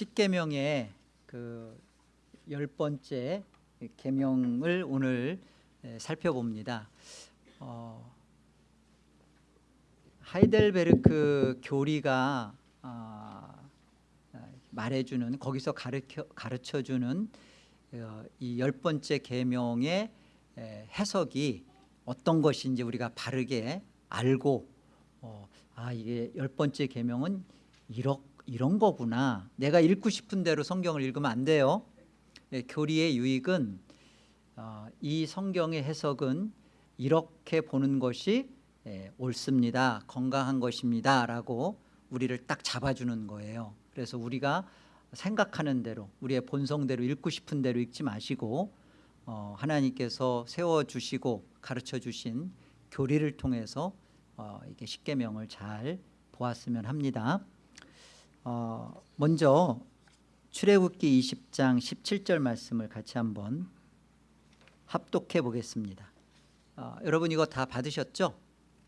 십계명의 그 열 번째 계명을 오늘 에, 살펴봅니다. 어, 하이델베르크 교리가 아, 말해주는 거기서 가르쳐 가르쳐주는 어, 이열 번째 계명의 에, 해석이 어떤 것인지 우리가 바르게 알고 어, 아 이게 열 번째 계명은 이런 이런 거구나. 내가 읽고 싶은 대로 성경을 읽으면 안 돼요. 예, 교리의 유익은 어, 이 성경의 해석은 이렇게 보는 것이 예, 옳습니다. 건강한 것입니다. 라고 우리를 딱 잡아주는 거예요. 그래서 우리가 생각하는 대로 우리의 본성대로 읽고 싶은 대로 읽지 마시고 어, 하나님께서 세워주시고 가르쳐주신 교리를 통해서 어, 이게 십계명을 잘 보았으면 합니다. 어, 먼저 출애굽기 20장 17절 말씀을 같이 한번 합독해 보겠습니다. 어, 여러분 이거 다 받으셨죠?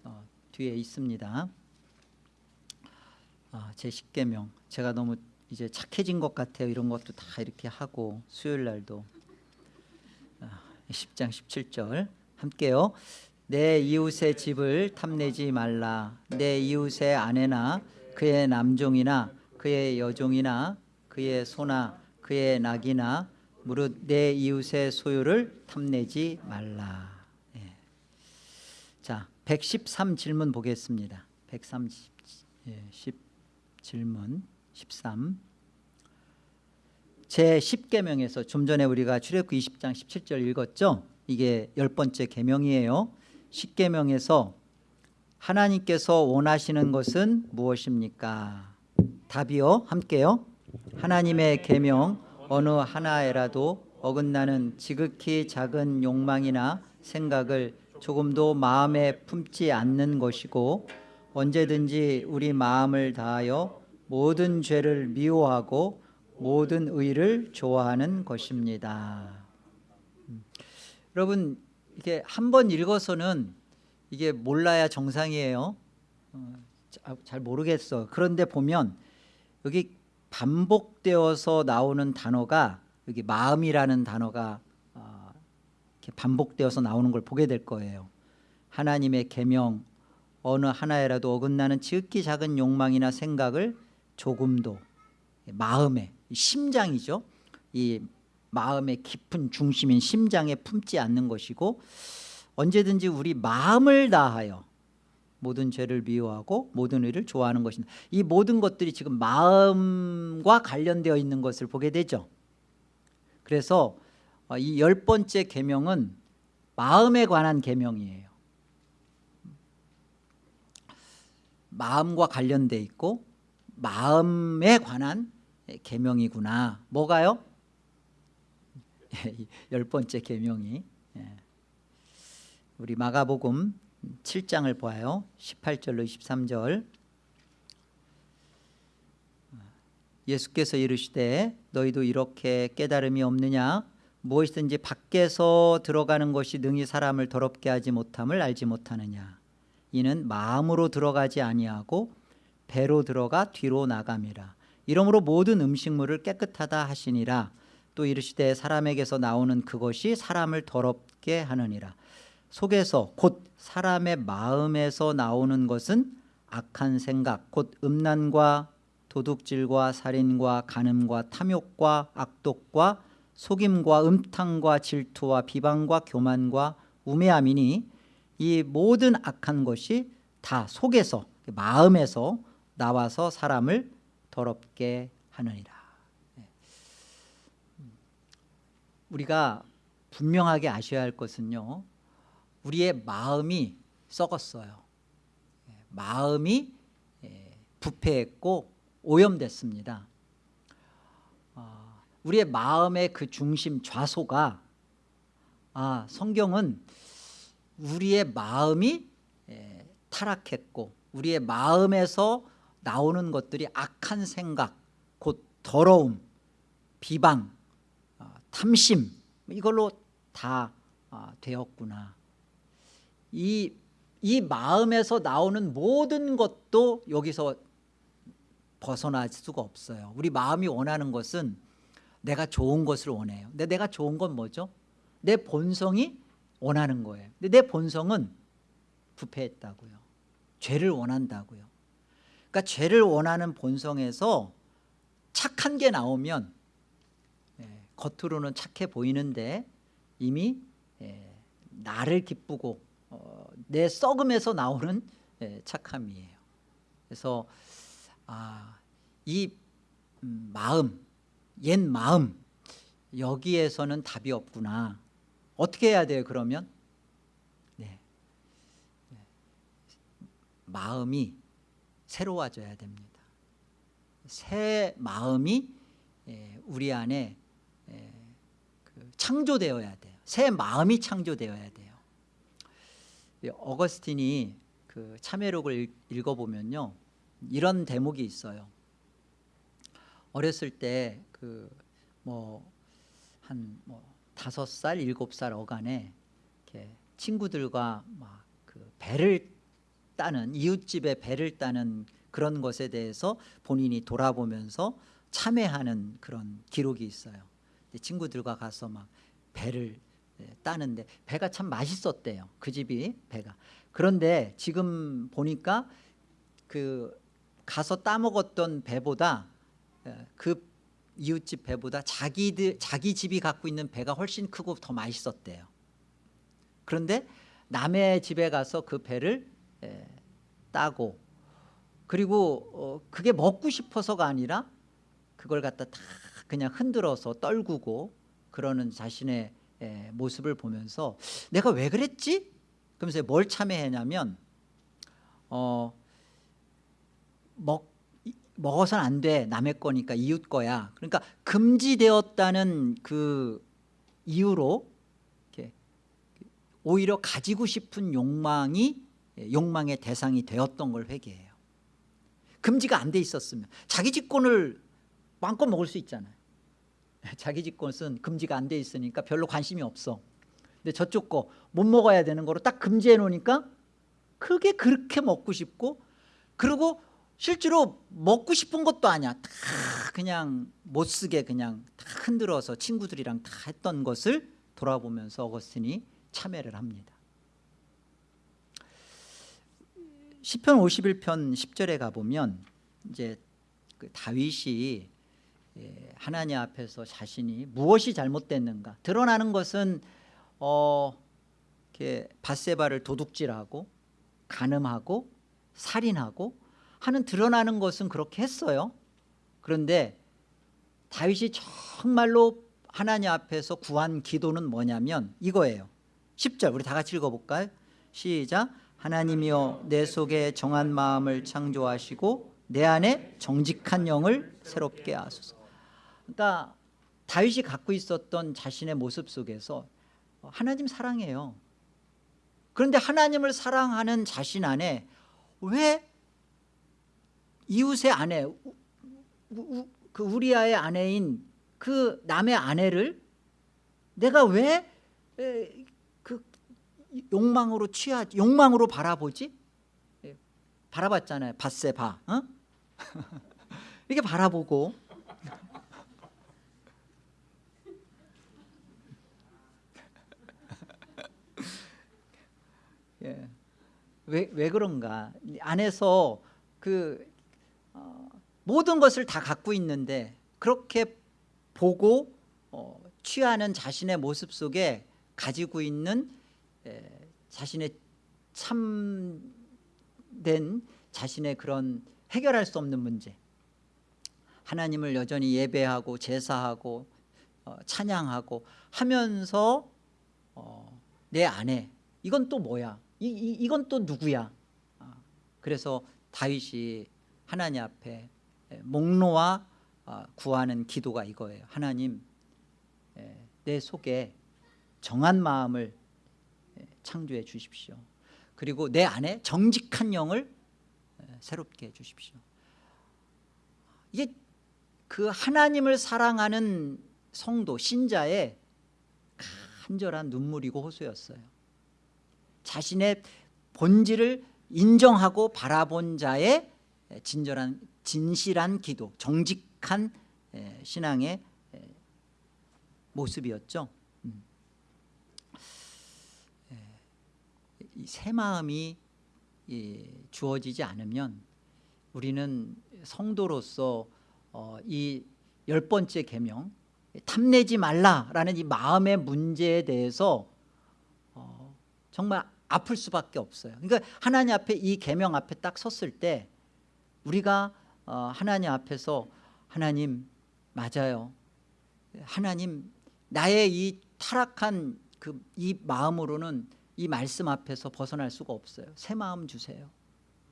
어, 뒤에 있습니다. 아, 제 십계명 제가 너무 이제 착해진 것 같아요. 이런 것도 다 이렇게 하고 수요일 날도 아, 10장 17절 함께요. 내 이웃의 집을 탐내지 말라. 내 이웃의 아내나 그의 남종이나 그의 여종이나 그의 소나 그의 낙이나 무릇 내 이웃의 소유를 탐내지 말라. 예. 자, 113 질문 보겠습니다. 130 예, 10 질문 13. 제 10계명에서 좀 전에 우리가 출애굽기 20장 17절 읽었죠? 이게 열 번째 계명이에요. 10계명에서 하나님께서 원하시는 것은 무엇입니까? 답이요. 함께요. 하나님의 계명 어느 하나에라도 어긋나는 지극히 작은 욕망이나 생각을 조금도 마음에 품지 않는 것이고 언제든지 우리 마음을 다하여 모든 죄를 미워하고 모든 의를 좋아하는 것입니다. 음. 여러분 이게 한 번 읽어서는 이게 몰라야 정상이에요. 어, 잘 모르겠어. 그런데 보면 여기 반복되어서 나오는 단어가 여기 마음이라는 단어가 어, 이렇게 반복되어서 나오는 걸 보게 될 거예요. 하나님의 계명 어느 하나에라도 어긋나는 지극히 작은 욕망이나 생각을 조금도 마음에 심장이죠. 이 마음의 깊은 중심인 심장에 품지 않는 것이고 언제든지 우리 마음을 다하여 모든 죄를 미워하고 모든 의를 좋아하는 것입니다. 이 모든 것들이 지금 마음과 관련되어 있는 것을 보게 되죠. 그래서 어, 이열 번째 계명은 마음에 관한 계명이에요. 마음과 관련돼 있고 마음에 관한 계명이구나. 뭐가요? 열 번째 계명이 예. 우리 마가복음 7장을 보아요. 18절로 23절. 예수께서 이르시되 너희도 이렇게 깨달음이 없느냐? 무엇이든지 밖에서 들어가는 것이 능히 사람을 더럽게 하지 못함을 알지 못하느냐? 이는 마음으로 들어가지 아니하고 배로 들어가 뒤로 나감이라. 이러므로 모든 음식물을 깨끗하다 하시니라. 또 이르시되 사람에게서 나오는 그것이 사람을 더럽게 하느니라 속에서 곧 사람의 마음에서 나오는 것은 악한 생각 곧 음란과 도둑질과 살인과 간음과 탐욕과 악독과 속임과 음탕과 질투와 비방과 교만과 우매함이니 이 모든 악한 것이 다 속에서 마음에서 나와서 사람을 더럽게 하느니라 네. 우리가 분명하게 아셔야 할 것은요 우리의 마음이 썩었어요. 예, 마음이 예, 부패했고 오염됐습니다. 아, 우리의 마음의 그 중심 좌소가 아, 성경은 우리의 마음이 예, 타락했고 우리의 마음에서 나오는 것들이 악한 생각 곧 더러움 비방 아, 탐심 이걸로 다 아, 되었구나 이, 이 마음에서 나오는 모든 것도 여기서 벗어날 수가 없어요. 우리 마음이 원하는 것은 내가 좋은 것을 원해요. 근데 내가 좋은 건 뭐죠? 내 본성이 원하는 거예요. 근데 내 본성은 부패했다고요. 죄를 원한다고요. 그러니까 죄를 원하는 본성에서 착한 게 나오면 예, 겉으로는 착해 보이는데 이미 예, 나를 기쁘고 어, 내 썩음에서 나오는 예, 착함이에요. 그래서 아, 이 음, 마음, 옛 마음 여기에서는 답이 없구나. 어떻게 해야 돼요? 그러면 네. 네. 마음이 새로워져야 됩니다. 새 마음이 예, 우리 안에 예, 그 창조되어야 돼요. 새 마음이 창조되어야 돼요. 이 어거스틴이 그 참회록을 읽- 읽어보면요 이런 대목이 있어요. 어렸을 때 그 뭐한뭐 다섯 살 일곱 살 어간에 친구들과 막 그 배를 따는 이웃집에 배를 따는 그런 것에 대해서 본인이 돌아보면서 참회하는 그런 기록이 있어요. 친구들과 가서 막 배를 예, 따는데 배가 참 맛있었대요. 그 집이 배가. 그런데 지금 보니까 그 가서 따먹었던 배보다 예, 그 이웃집 배보다 자기들 자기 집이 갖고 있는 배가 훨씬 크고 더 맛있었대요. 그런데 남의 집에 가서 그 배를 예, 따고 그리고 어, 그게 먹고 싶어서가 아니라 그걸 갖다 다 그냥 흔들어서 떨구고 그러는 자신의 예, 모습을 보면서 내가 왜 그랬지? 그러면서 뭘 참회했냐면 어, 먹 이- 먹어서는 안 돼. 남의 거니까 이웃 거야. 그러니까 금지되었다는 그 이유로 오히려 가지고 싶은 욕망이 예, 욕망의 대상이 되었던 걸 회개해요. 금지가 안 돼 있었으면. 자기 직권을 마음껏 먹을 수 있잖아요 자기 직권은 금지가 안 돼 있으니까 별로 관심이 없어. 근데 저쪽 거 못 먹어야 되는 거로 딱 금지해 놓으니까 그게 그렇게 먹고 싶고 그리고 실제로 먹고 싶은 것도 아니야. 다 그냥 못 쓰게 그냥 다 흔들어서 친구들이랑 다 했던 것을 돌아보면서 어거스틴이 참회를 합니다. 시편 51편 10절에 가보면 이제 그 다윗이 예, 하나님 앞에서 자신이 무엇이 잘못됐는가 드러나는 것은 어, 이렇게 바세바를 도둑질하고 간음하고 살인하고 하는 드러나는 것은 그렇게 했어요. 그런데 다윗이 정말로 하나님 앞에서 구한 기도는 뭐냐면 이거예요. 10절 우리 다 같이 읽어볼까요? 시작 하나님이여 내 속에 정한 마음을 창조하시고 내 안에 정직한 영을 새롭게 하소서 그러니까 다윗이 갖고 있었던 자신의 모습 속에서 하나님 사랑해요. 그런데 하나님을 사랑하는 자신 안에 왜 이웃의 아내 그 우리아의 아내인 그 남의 아내를 내가 왜 그 욕망으로 취하 욕망으로 바라보지? 예, 바라봤잖아요. 바세바 어? 이렇게 바라보고 예. 왜, 왜 그런가? 안에서 그 어, 모든 것을 다 갖고 있는데 그렇게 보고 어, 취하는 자신의 모습 속에 가지고 있는 에, 자신의 참된 자신의 그런 해결할 수 없는 문제. 하나님을 여전히 예배하고 제사하고 어, 찬양하고 하면서 어, 내 안에 이건 또 뭐야 이, 이, 이건 또 누구야? 아, 그래서 다윗이 하나님 앞에 에, 목놓아 아, 구하는 기도가 이거예요. 하나님 에, 내 속에 정한 마음을 에, 창조해 주십시오. 그리고 내 안에 정직한 영을 에, 새롭게 해 주십시오. 이게 그 하나님을 사랑하는 성도 신자의 간절한 눈물이고 호소였어요 자신의 본질을 인정하고 바라본 자의 진절한 진실한 기도 정직한 에, 신앙의 에, 모습이었죠 음. 에, 이새 마음이 이, 주어지지 않으면 우리는 성도로서 어, 이열 번째 계명 탐내지 말라라는 이 마음의 문제에 대해서 어, 정말 아플 수밖에 없어요. 그러니까 하나님 앞에 이 계명 앞에 딱 섰을 때 우리가 어, 하나님 앞에서 하나님 맞아요. 하나님 나의 이 타락한 그 이 마음으로는 이 말씀 앞에서 벗어날 수가 없어요. 새 마음 주세요.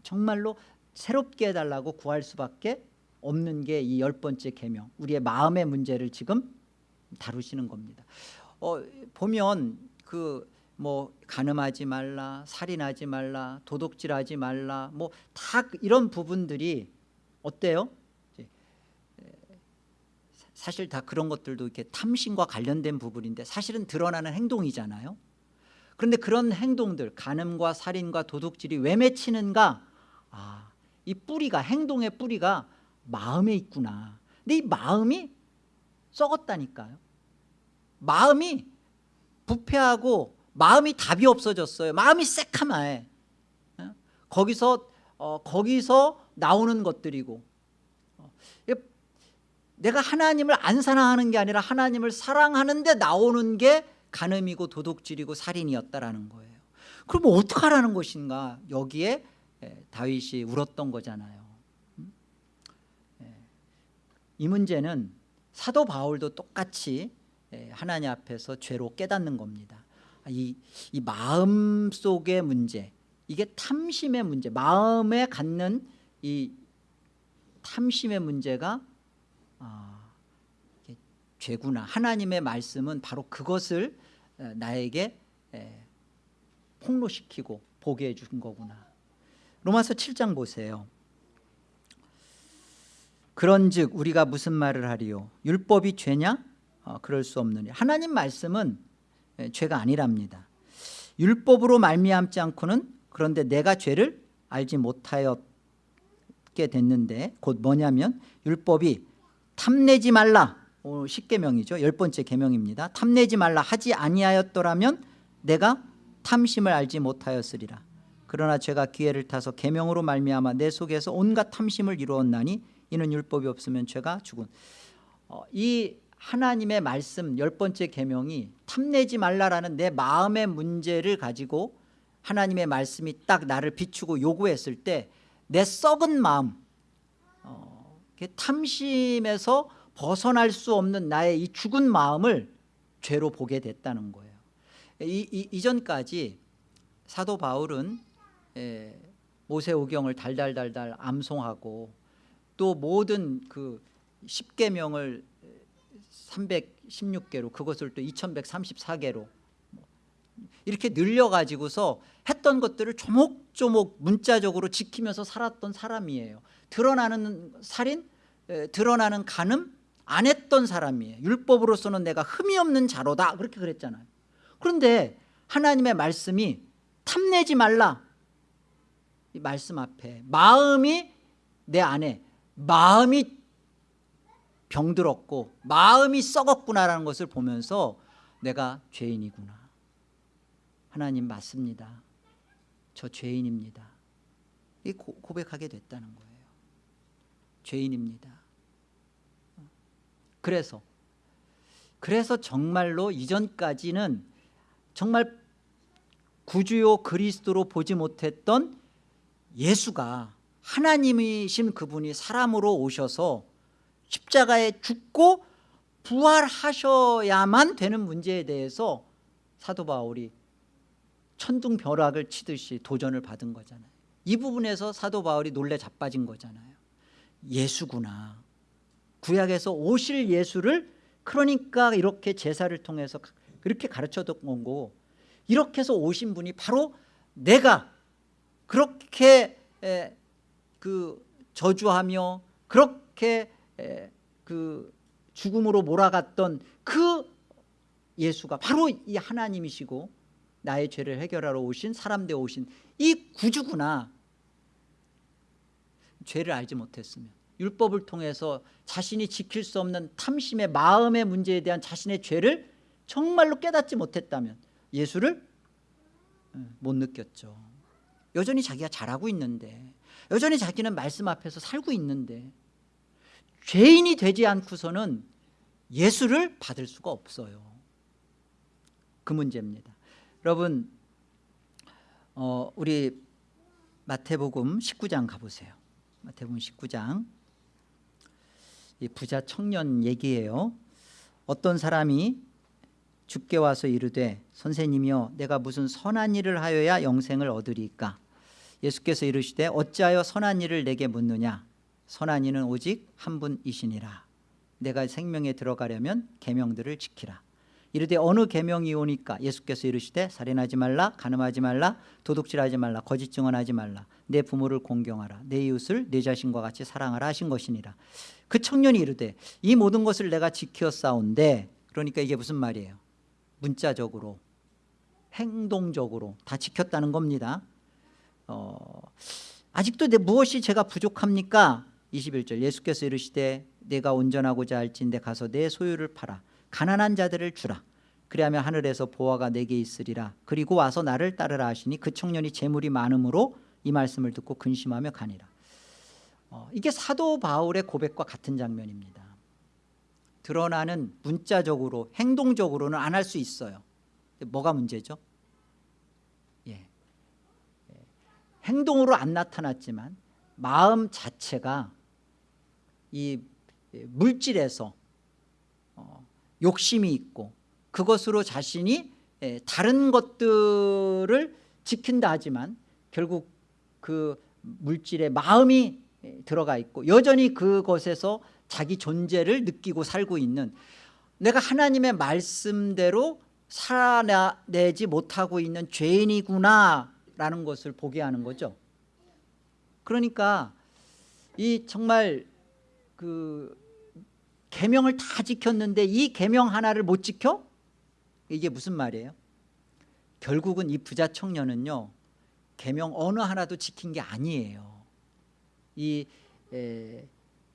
정말로 새롭게 해달라고 구할 수밖에 없는 게 이 열 번째 계명. 우리의 마음의 문제를 지금 다루시는 겁니다. 어, 보면 그 뭐 간음하지 말라, 살인하지 말라, 도둑질하지 말라, 뭐 다 이런 부분들이 어때요? 사실 다 그런 것들도 이렇게 탐심과 관련된 부분인데 사실은 드러나는 행동이잖아요. 그런데 그런 행동들, 간음과 살인과 도둑질이 왜 맺히는가? 아, 이 뿌리가 행동의 뿌리가 마음에 있구나. 근데 이 마음이 썩었다니까요. 마음이 부패하고 마음이 답이 없어졌어요. 마음이 새카마해. 어? 거기서 어, 거기서 나오는 것들이고 어, 내가 하나님을 안 사랑하는 게 아니라 하나님을 사랑하는데 나오는 게 간음이고 도둑질이고 살인이었다라는 거예요. 그럼 어떻게 하라는 것인가? 여기에 예, 다윗이 울었던 거잖아요. 음? 예. 이 문제는 사도 바울도 똑같이 예, 하나님 앞에서 죄로 깨닫는 겁니다. 이, 이 마음 속의 문제, 이게 탐심의 문제, 마음에 갖는 이 탐심의 문제가 아, 죄구나. 하나님의 말씀은 바로 그것을 에, 나에게 에, 폭로시키고 보게 해준 거구나. 로마서 7장 보세요. 그런즉 우리가 무슨 말을 하리요? 율법이 죄냐? 어, 그럴 수 없느니. 하나님 말씀은 에, 죄가 아니랍니다. 율법으로 말미암지 않고는 그런데 내가 죄를 알지 못하였게 됐는데 곧 뭐냐면 율법이 탐내지 말라. 오늘 10계명이죠. 열 번째 계명입니다. 탐내지 말라. 하지 아니하였더라면 내가 탐심을 알지 못하였으리라. 그러나 제가 기회를 타서 계명으로 말미암아 내 속에서 온갖 탐심을 이루었나니 이는 율법이 없으면 죄가 죽은. 어, 이 하나님의 말씀 열 번째 계명이 탐내지 말라라는 내 마음의 문제를 가지고 하나님의 말씀이 딱 나를 비추고 요구했을 때 내 썩은 마음 어, 탐심에서 벗어날 수 없는 나의 이 죽은 마음을 죄로 보게 됐다는 거예요. 이, 이, 이전까지 사도 바울은 에, 모세오경을 달달달달 암송하고 또 모든 그 10계명을 316개로 그것을 또 2134개로 이렇게 늘려가지고서 했던 것들을 조목조목 문자적으로 지키면서 살았던 사람이에요. 드러나는 살인, 에, 드러나는 간음 안 했던 사람이에요. 율법으로서는 내가 흠이 없는 자로다. 그렇게 그랬잖아요. 그런데 하나님의 말씀이 탐내지 말라. 이 말씀 앞에 마음이 내 안에 마음이 병들었고 마음이 썩었구나라는 것을 보면서 내가 죄인이구나. 하나님 맞습니다. 저 죄인입니다. 이 고백하게 됐다는 거예요. 죄인입니다. 그래서 그래서 정말로 이전까지는 정말 구주요 그리스도로 보지 못했던 예수가 하나님이신 그분이 사람으로 오셔서 십자가에 죽고 부활하셔야만 되는 문제에 대해서 사도 바울이 천둥벼락을 치듯이 도전을 받은 거잖아요. 이 부분에서 사도 바울이 놀래 자빠진 거잖아요. 예수구나. 구약에서 오실 예수를 그러니까 이렇게 제사를 통해서 그렇게 가르쳐줬던 거고 이렇게 해서 오신 분이 바로 내가 그렇게 그 저주하며 그렇게 그 죽음으로 몰아갔던 그 예수가 바로 이 하나님이시고 나의 죄를 해결하러 오신 사람 되어 오신 이 구주구나. 죄를 알지 못했으면 율법을 통해서 자신이 지킬 수 없는 탐심의 마음의 문제에 대한 자신의 죄를 정말로 깨닫지 못했다면 예수를 예, 못 느꼈죠. 여전히 자기가 잘하고 있는데 여전히 자기는 말씀 앞에서 살고 있는데 죄인이 되지 않고서는 예수를 받을 수가 없어요. 그 문제입니다. 여러분 어, 우리 마태복음 19장 가보세요. 마태복음 19장. 이 부자 청년 얘기예요. 어떤 사람이 죽게 와서 이르되 선생님이여 내가 무슨 선한 일을 하여야 영생을 얻으리까? 예수께서 이르시되 어찌하여 선한 일을 내게 묻느냐 선한 이는 오직 한 분이시니라. 내가 생명에 들어가려면 계명들을 지키라. 이르되 어느 계명이 오니까 예수께서 이르시되 살인하지 말라 간음하지 말라 도둑질하지 말라 거짓 증언하지 말라. 내 부모를 공경하라. 내 이웃을 내 자신과 같이 사랑하라 하신 것이니라. 그 청년이 이르되 이 모든 것을 내가 지켰사온데 그러니까 이게 무슨 말이에요? 문자적으로 행동적으로 다 지켰다는 겁니다. 어, 아직도 내 무엇이 제가 부족합니까 21절 예수께서 이르시되 내가 온전하고자 할진대 가서 내 소유를 팔아 가난한 자들을 주라 그리하면 하늘에서 보화가 내게 있으리라 그리고 와서 나를 따르라 하시니 그 청년이 재물이 많음으로 이 말씀을 듣고 근심하며 가니라 어, 이게 사도 바울의 고백과 같은 장면입니다 드러나는 문자적으로 행동적으로는 안 할 수 있어요 뭐가 문제죠? 예. 예. 행동으로 안 나타났지만 마음 자체가 이 물질에서 어, 욕심이 있고 그것으로 자신이 예, 다른 것들을 지킨다 하지만 결국 그 물질에 마음이 예, 들어가 있고 여전히 그것에서 자기 존재를 느끼고 살고 있는 내가 하나님의 말씀대로 살아내지 못하고 있는 죄인이구나 라는 것을 보게 하는 거죠. 그러니까 이 정말 그 계명을 다 지켰는데 이 계명 하나를 못 지켜? 이게 무슨 말이에요? 결국은 이 부자 청년은요 계명 어느 하나도 지킨 게 아니에요 이 에,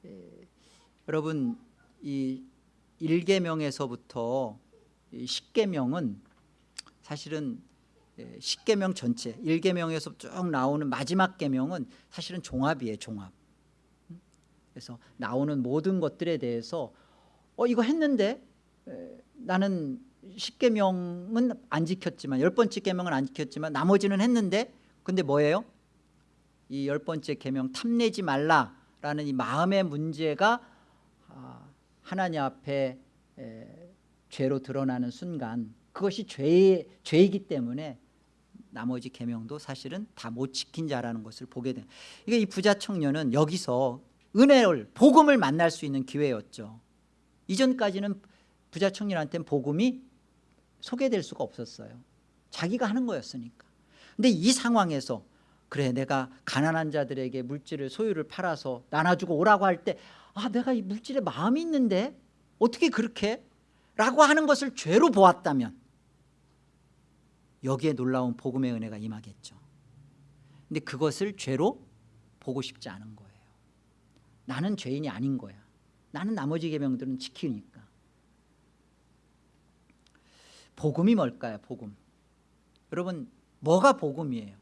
에, 여러분 이 1계명에서부터 10계명은 사실은 10계명 전체 1계명에서 쭉 나오는 마지막 계명은 사실은 종합이에요 종합 그래서 나오는 모든 것들에 대해서 어 이거 했는데 에, 나는 10계명은 안 지켰지만 열 번째 계명은 안 지켰지만 나머지는 했는데 근데 뭐예요? 이열 번째 계명 탐내지 말라라는 이 마음의 문제가 아, 하나님 앞에 에, 죄로 드러나는 순간 그것이 죄, 죄이기 때문에 나머지 계명도 사실은 다 못 지킨 자라는 것을 보게 된 이게 이 부자 청년은 여기서 은혜를 복음을 만날 수 있는 기회였죠. 이전까지는 부자 청년한테는 복음이 소개될 수가 없었어요. 자기가 하는 거였으니까. 근데 이 상황에서 그래 내가 가난한 자들에게 물질을 소유를 팔아서 나눠주고 오라고 할 때 아 내가 이 물질에 마음이 있는데 어떻게 그렇게? 라고 하는 것을 죄로 보았다면 여기에 놀라운 복음의 은혜가 임하겠죠. 근데 그것을 죄로 보고 싶지 않은 거예요 나는 죄인이 아닌 거야. 나는 나머지 계명들은 지키니까. 복음이 뭘까요 복음? 여러분 뭐가 복음이에요?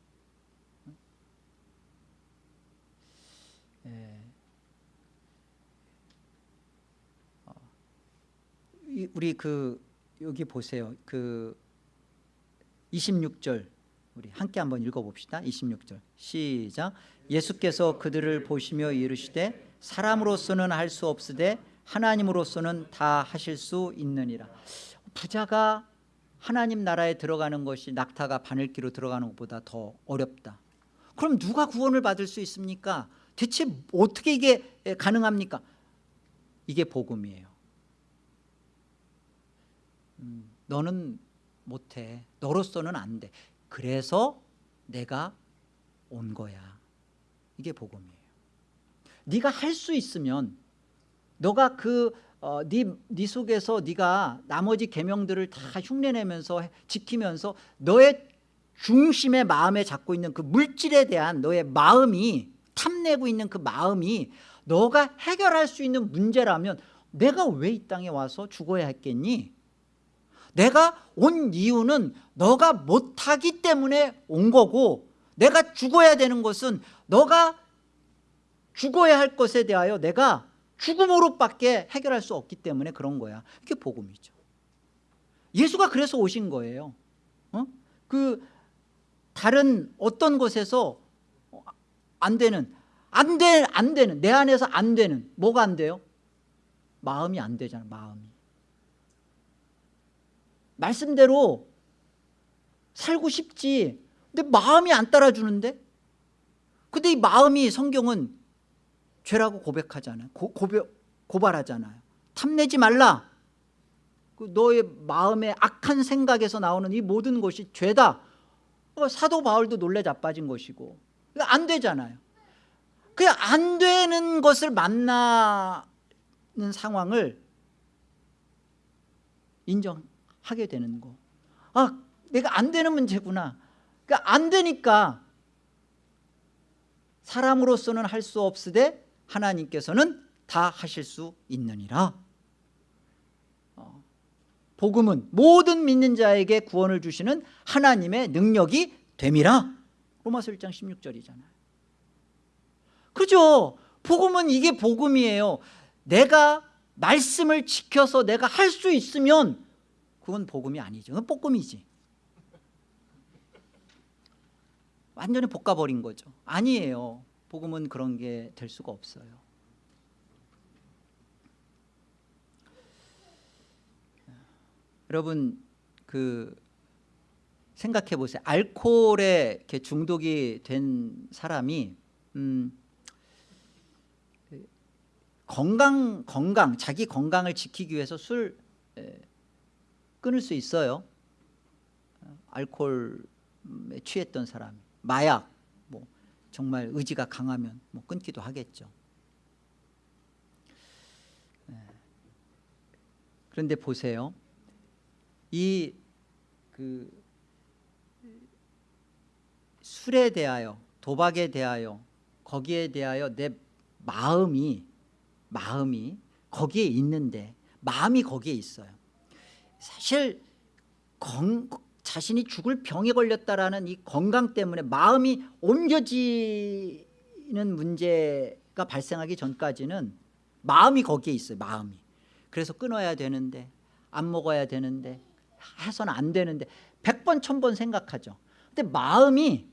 예. 어. 우리 그 여기 보세요. 그 26절 우리 함께 한번 읽어봅시다. 26절. 시작. 예수께서 그들을 보시며 이르시되 사람으로서는 할 수 없으되 하나님으로서는 다 하실 수 있느니라. 부자가 하나님 나라에 들어가는 것이 낙타가 바늘기로 들어가는 것보다 더 어렵다. 그럼 누가 구원을 받을 수 있습니까? 대체 어떻게 이게 가능합니까? 이게 복음이에요. 음, 너는 못해. 너로서는 안돼. 그래서 내가 온 거야. 이게 복음이에요 네가 할 수 있으면 너가 그 어, 네, 네 속에서 네가 나머지 계명들을 다 흉내내면서 지키면서 너의 중심의 마음에 잡고 있는 그 물질에 대한 너의 마음이 탐내고 있는 그 마음이 너가 해결할 수 있는 문제라면 내가 왜 이 땅에 와서 죽어야 했겠니? 내가 온 이유는 너가 못하기 때문에 온 거고 내가 죽어야 되는 것은 너가 죽어야 할 것에 대하여 내가 죽음으로밖에 해결할 수 없기 때문에 그런 거야. 이게 복음이죠. 예수가 그래서 오신 거예요. 어? 그 다른 어떤 곳에서 안 되는 안, 돼, 안 되는 내 안에서 안 되는 뭐가 안 돼요? 마음이 안 되잖아 마음이. 말씀대로 살고 싶지 근데 마음이 안 따라주는데? 근데 이 마음이 성경은 죄라고 고백하잖아요. 고, 고백, 고발하잖아요. 탐내지 말라. 그 너의 마음의 악한 생각에서 나오는 이 모든 것이 죄다. 어, 사도 바울도 놀래 자빠진 것이고. 안 되잖아요. 그냥 안 되는 것을 만나는 상황을 인정하게 되는 거. 아, 내가 안 되는 문제구나. 그러니까 안 되니까 사람으로서는 할 수 없으되 하나님께서는 다 하실 수 있느니라. 어, 복음은 모든 믿는 자에게 구원을 주시는 하나님의 능력이 됨이라. 로마서 1장 16절이잖아요. 그죠? 복음은 이게 복음이에요. 내가 말씀을 지켜서 내가 할 수 있으면 그건 복음이 아니죠. 그건 볶음이지. 완전히 볶아버린 거죠. 아니에요. 복음은 그런 게 될 수가 없어요. 여러분 그 생각해 보세요. 알코올에 이렇게 중독이 된 사람이 음, 건강 건강 자기 건강을 지키기 위해서 술 에, 끊을 수 있어요. 알코올에 취했던 사람, 마약, 뭐 정말 의지가 강하면 뭐 끊기도 하겠죠. 에, 그런데 보세요. 이 그 술에 대하여 도박에 대하여 거기에 대하여 내 마음이 마음이 거기에 있는데 마음이 거기에 있어요 사실 건, 자신이 죽을 병에 걸렸다라는 이 건강 때문에 마음이 옮겨지는 문제가 발생하기 전까지는 마음이 거기에 있어요 마음이. 그래서 끊어야 되는데 안 먹어야 되는데 해서는 안 되는데 100번 1000번 생각하죠. 근데 마음이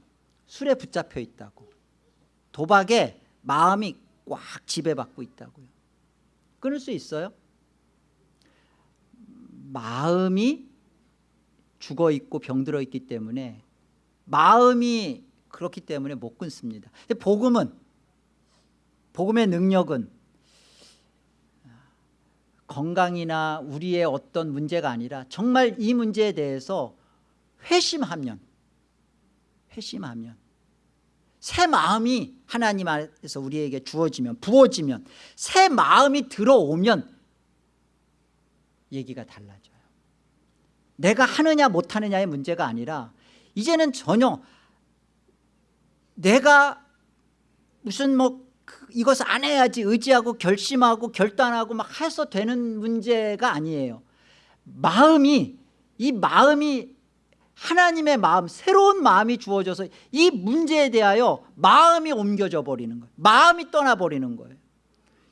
술에 붙잡혀 있다고. 도박에 마음이 꽉 지배받고 있다고요. 끊을 수 있어요? 마음이 죽어 있고 병들어 있기 때문에 마음이 그렇기 때문에 못 끊습니다. 복음은 복음의 능력은 건강이나 우리의 어떤 문제가 아니라 정말 이 문제에 대해서 회심하면 회심하면 새 마음이 하나님 안에서 우리에게 주어지면 부어지면 새 마음이 들어오면 얘기가 달라져요 내가 하느냐 못하느냐의 문제가 아니라 이제는 전혀 내가 무슨 뭐 이것을 안 해야지 의지하고 결심하고 결단하고 막 해서 되는 문제가 아니에요. 마음이 이 마음이 하나님의 마음 새로운 마음이 주어져서 이 문제에 대하여 마음이 옮겨져 버리는 거예요. 마음이 떠나버리는 거예요.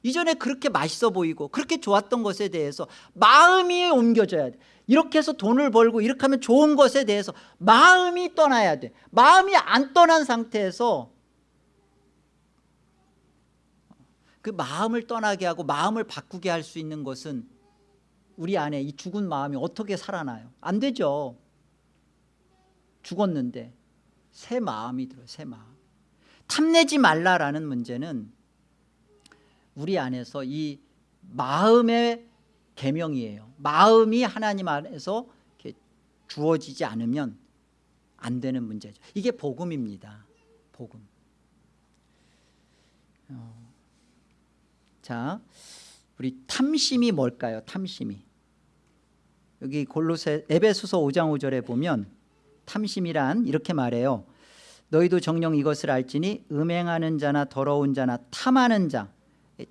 이전에 그렇게 맛있어 보이고 그렇게 좋았던 것에 대해서 마음이 옮겨져야 돼 이렇게 해서 돈을 벌고 이렇게 하면 좋은 것에 대해서 마음이 떠나야 돼. 마음이 안 떠난 상태에서 그 마음을 떠나게 하고 마음을 바꾸게 할 수 있는 것은 우리 안에 이 죽은 마음이 어떻게 살아나요? 안 되죠. 죽었는데 새 마음이 들어요 새 마음. 탐내지 말라라는 문제는 우리 안에서 이 마음의 계명이에요. 마음이 하나님 안에서 주어지지 않으면 안 되는 문제죠. 이게 복음입니다. 복음. 어. 자 우리 탐심이 뭘까요? 탐심이. 여기 골로새 에베소서 5장 5절에 보면 탐심이란 이렇게 말해요. 너희도 정령 이것을 알지니 음행하는 자나 더러운 자나 탐하는 자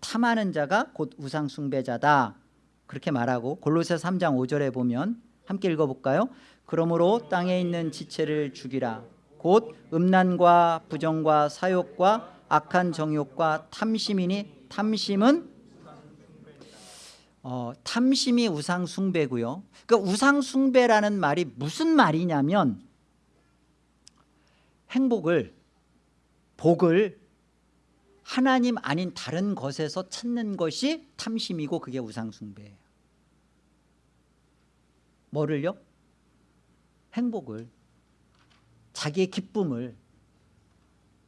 탐하는 자가 곧 우상 숭배자다 그렇게 말하고 골로새 3장 5절에 보면 함께 읽어볼까요? 그러므로 땅에 있는 지체를 죽이라 곧 음란과 부정과 사욕과 악한 정욕과 탐심이니 탐심은 어, 탐심이 우상 숭배고요. 그 우상 숭배라는 말이 무슨 말이냐면 행복을 복을 하나님 아닌 다른 것에서 찾는 것이 탐심이고 그게 우상 숭배예요. 뭐를요? 행복을 자기의 기쁨을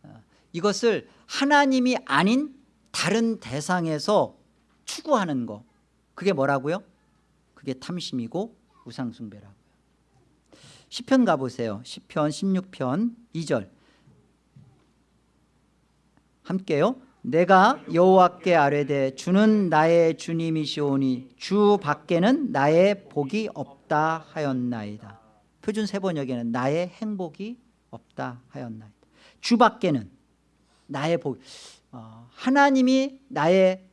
어, 이것을 하나님이 아닌 다른 대상에서 추구하는 거 그게 뭐라고요? 그게 탐심이고 우상숭배라고요 시편 가보세요 시편 16편 2절 함께요. 내가 여호와께 아뢰되 주는 나의 주님이시오니 주 밖에는 나의 복이 없다 하였나이다. 표준 세번역에는 나의 행복이 없다 하였나이다. 주 밖에는 나의 복 어, 하나님이 나의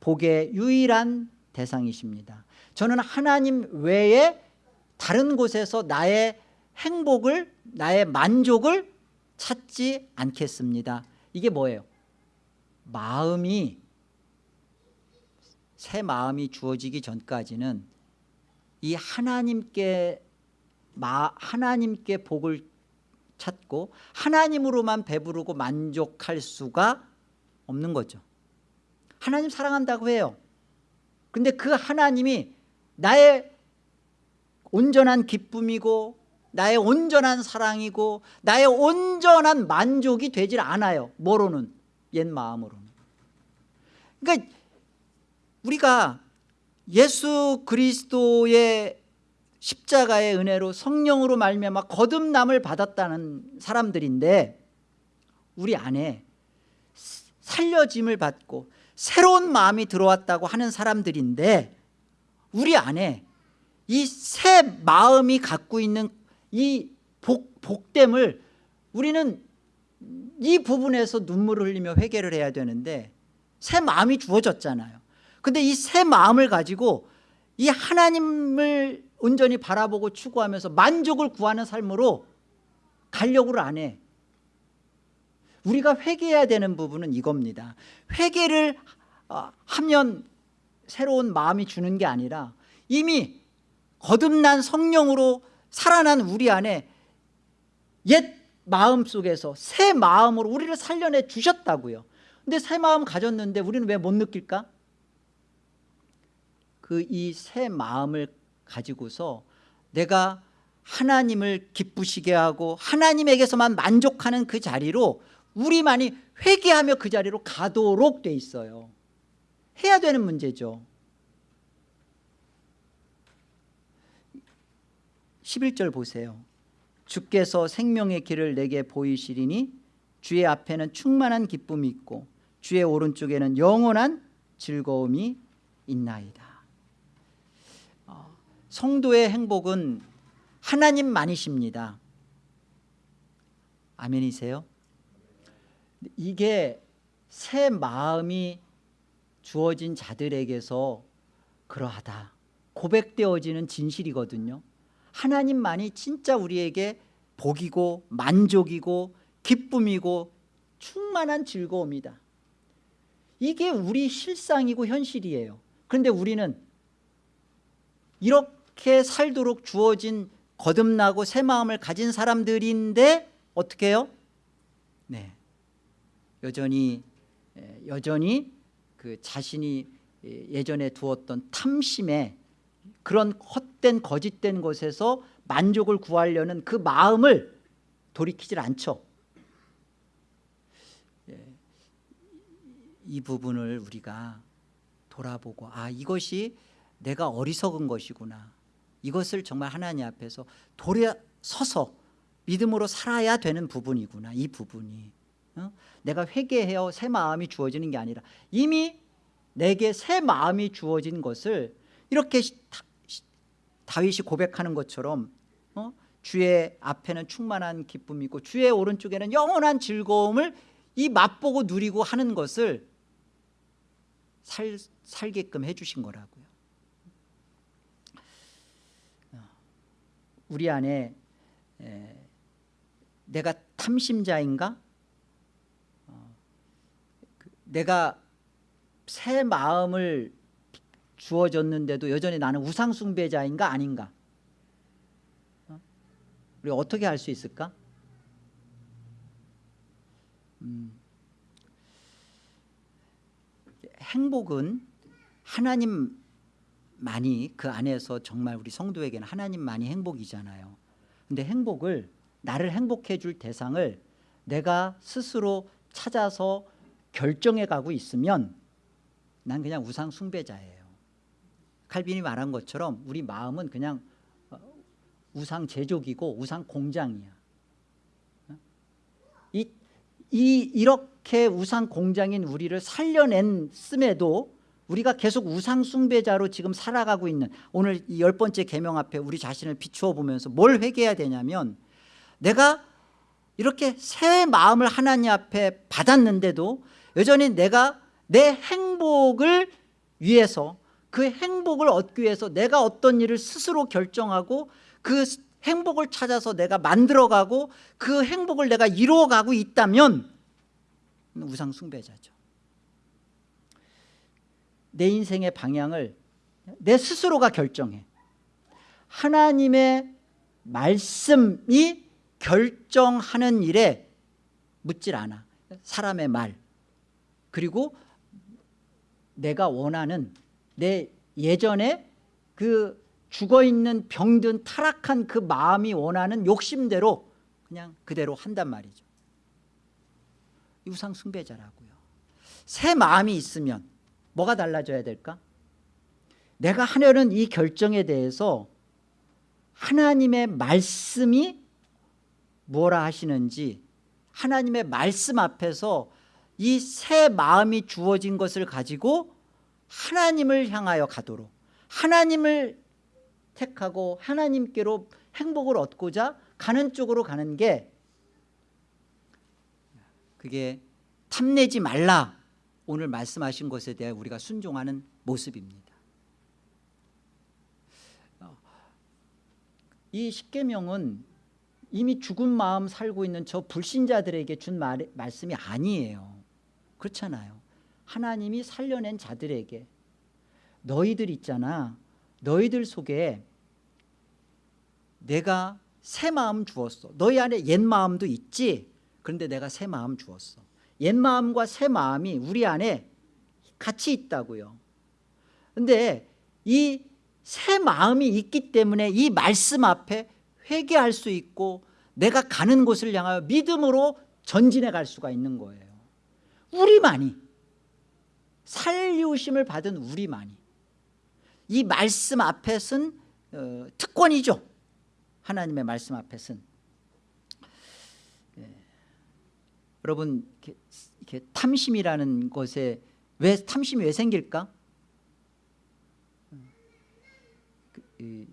복의 유일한 대상이십니다. 저는 하나님 외에 다른 곳에서 나의 행복을 나의 만족을 찾지 않겠습니다 이게 뭐예요? 마음이 새 마음이 주어지기 전까지는 이 하나님께 마, 하나님께 복을 찾고 하나님으로만 배부르고 만족할 수가 없는 거죠 하나님 사랑한다고 해요 근데 그 하나님이 나의 온전한 기쁨이고 나의 온전한 사랑이고 나의 온전한 만족이 되질 않아요 뭐로는? 옛 마음으로는 그러니까 우리가 예수 그리스도의 십자가의 은혜로 성령으로 말미암아 거듭남을 받았다는 사람들인데 우리 안에 살려짐을 받고 새로운 마음이 들어왔다고 하는 사람들인데 우리 안에 이 새 마음이 갖고 있는 이 복, 복됨을 우리는 이 부분에서 눈물을 흘리며 회개를 해야 되는데 새 마음이 주어졌잖아요. 근데 이 새 마음을 가지고 이 하나님을 온전히 바라보고 추구하면서 만족을 구하는 삶으로 가려고를 안해. 우리가 회개해야 되는 부분은 이겁니다. 회개를 어, 하면 새로운 마음이 주는 게 아니라 이미 거듭난 성령으로 살아난 우리 안에 옛 마음 속에서 새 마음으로 우리를 살려내 주셨다고요. 근데 새 마음 가졌는데 우리는 왜 못 느낄까? 그 이 새 마음을 가지고서 내가 하나님을 기쁘시게 하고 하나님에게서만 만족하는 그 자리로 우리만이 회개하며 그 자리로 가도록 돼 있어요. 해야 되는 문제죠 11절 보세요. 주께서 생명의 길을 내게 보이시리니 주의 앞에는 충만한 기쁨이 있고 주의 오른쪽에는 영원한 즐거움이 있나이다. 어, 성도의 행복은 하나님만이십니다. 아멘이세요? 이게 새 마음이 주어진 자들에게서 그러하다 고백되어지는 진실이거든요 하나님만이 진짜 우리에게 복이고 만족이고 기쁨이고 충만한 즐거움이다. 이게 우리 실상이고 현실이에요. 그런데 우리는 이렇게 살도록 주어진 거듭나고 새 마음을 가진 사람들인데 어떻게 해요? 네, 여전히 여전히 그 자신이 예전에 두었던 탐심에 그런 헛된 거짓된 것에서 만족을 구하려는 그 마음을 돌이키질 않죠 예. 이 부분을 우리가 돌아보고 아 이것이 내가 어리석은 것이구나 이것을 정말 하나님 앞에서 돌아서서 믿음으로 살아야 되는 부분이구나 이 부분이 어? 내가 회개해요 새 마음이 주어지는 게 아니라 이미 내게 새 마음이 주어진 것을 이렇게 다윗이 고백하는 것처럼 어? 주의 앞에는 충만한 기쁨이 있고 주의 오른쪽에는 영원한 즐거움을 이 맛보고 누리고 하는 것을 살, 살게끔 해주신 거라고요. 어, 우리 안에 에, 내가 탐심자인가? 어, 그, 내가 새 마음을 주어졌는데도 여전히 나는 우상 숭배자인가 아닌가? 어? 우리 어떻게 할수 있을까? 음, 행복은 하나님만이 그 안에서 정말 우리 성도에게는 하나님만이 행복이잖아요. 근데 행복을 나를 행복해 줄 대상을 내가 스스로 찾아서 결정해 가고 있으면 난 그냥 우상 숭배자예요 칼빈이 말한 것처럼 우리 마음은 그냥 어, 우상 제조기고 우상 공장이야 어? 이, 이 이렇게 우상 공장인 우리를 살려냈음에도 우리가 계속 우상 숭배자로 지금 살아가고 있는 오늘 이 열 번째 계명 앞에 우리 자신을 비추어 보면서 뭘 회개해야 되냐면 내가 이렇게 새 마음을 하나님 앞에 받았는데도 여전히 내가 내 행복을 위해서 그 행복을 얻기 위해서 내가 어떤 일을 스스로 결정하고 그 행복을 찾아서 내가 만들어가고 그 행복을 내가 이루어가고 있다면 우상 숭배자죠. 내 인생의 방향을 내 스스로가 결정해. 하나님의 말씀이 결정하는 일에 묻질 않아. 사람의 말. 그리고 내가 원하는 내 예전에 그 죽어있는 병든 타락한 그 마음이 원하는 욕심대로 그냥 그대로 한단 말이죠. 유상 숭배자라고요. 새 마음이 있으면 뭐가 달라져야 될까? 내가 하려는 이 결정에 대해서 하나님의 말씀이 뭐라 하시는지 하나님의 말씀 앞에서 이 새 마음이 주어진 것을 가지고 하나님을 향하여 가도록 하나님을 택하고 하나님께로 행복을 얻고자 가는 쪽으로 가는 게 그게 탐내지 말라. 오늘 말씀하신 것에 대해 우리가 순종하는 모습입니다. 이 십계명은 이미 죽은 마음 살고 있는 저 불신자들에게 준 말, 말씀이 아니에요. 그렇잖아요 하나님이 살려낸 자들에게 너희들 있잖아. 너희들 속에 내가 새 마음 주었어. 너희 안에 옛 마음도 있지? 그런데 내가 새 마음 주었어. 옛 마음과 새 마음이 우리 안에 같이 있다고요. 근데 이 새 마음이 있기 때문에 이 말씀 앞에 회개할 수 있고 내가 가는 곳을 향하여 믿음으로 전진해 갈 수가 있는 거예요. 우리만이 살리우심을 받은 우리만이 이 말씀 앞에 쓴 어, 특권이죠. 하나님의 말씀 앞에 쓴. 예. 여러분 이렇게, 이렇게 탐심이라는 것에 왜 탐심이 왜 생길까? 그, 이,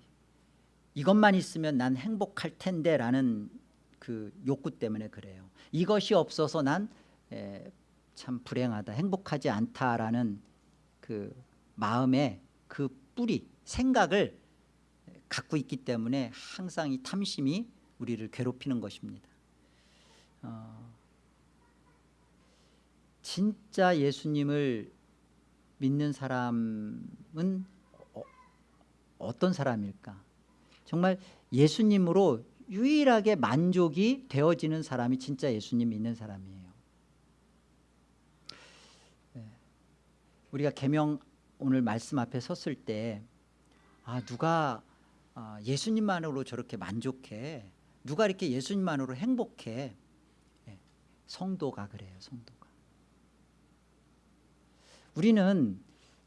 이것만 있으면 난 행복할 텐데 라는 그 욕구 때문에 그래요. 이것이 없어서 난 참 불행하다 행복하지 않다라는 그 마음의 그 뿌리 생각을 갖고 있기 때문에 항상 이 탐심이 우리를 괴롭히는 것입니다. 어, 진짜 예수님을 믿는 사람은 어, 어떤 사람일까? 정말 예수님으로 유일하게 만족이 되어지는 사람이 진짜 예수님 믿는 사람이에요 네. 우리가 계명 오늘 말씀 앞에 섰을 때 아, 누가 아, 예수님만으로 저렇게 만족해? 누가 이렇게 예수님만으로 행복해? 네. 성도가 그래요 성도가. 우리는